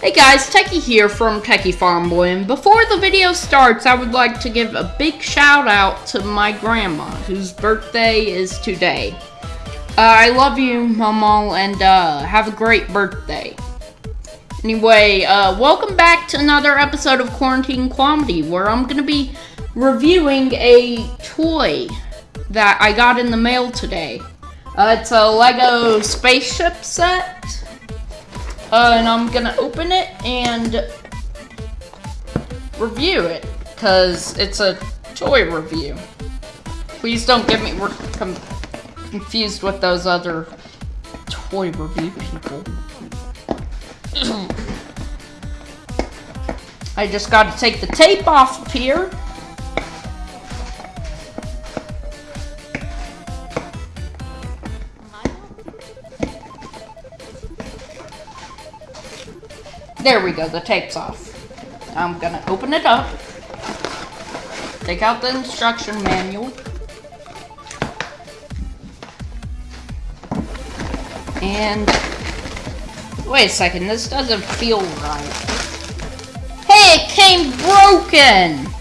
Hey guys, Techie here from Techie Farm Boy, and before the video starts, I would like to give a big shout out to my grandma, whose birthday is today. Uh, I love you, Mama, and uh, have a great birthday. Anyway, uh, welcome back to another episode of Quarantine Comedy, where I'm gonna be reviewing a toy that I got in the mail today. Uh, it's a Lego spaceship set. Uh, and I'm gonna open it and review it, because it's a toy review. Please don't get me confused with those other toy review people. I just gotta take the tape off of here. There we go, the tape's off. I'm gonna open it up. Take out the instruction manual. And wait a second, this doesn't feel right. Hey, it came broken!